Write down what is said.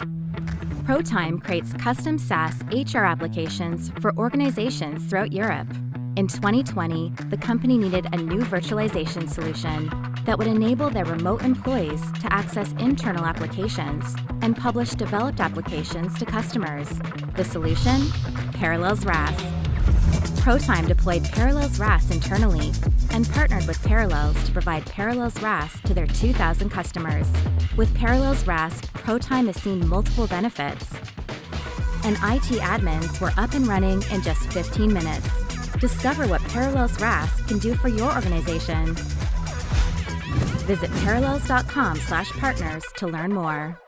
ProTime creates custom SaaS HR applications for organizations throughout Europe. In 2020, the company needed a new virtualization solution that would enable their remote employees to access internal applications and publish developed applications to customers. The solution? Parallels RAS. ProTime deployed Parallels RAS internally and partnered with Parallels to provide Parallels RAS to their 2,000 customers. With Parallels RAS, ProTime has seen multiple benefits. And IT admins were up and running in just 15 minutes. Discover what Parallels RAS can do for your organization. Visit parallels.com/partners to learn more.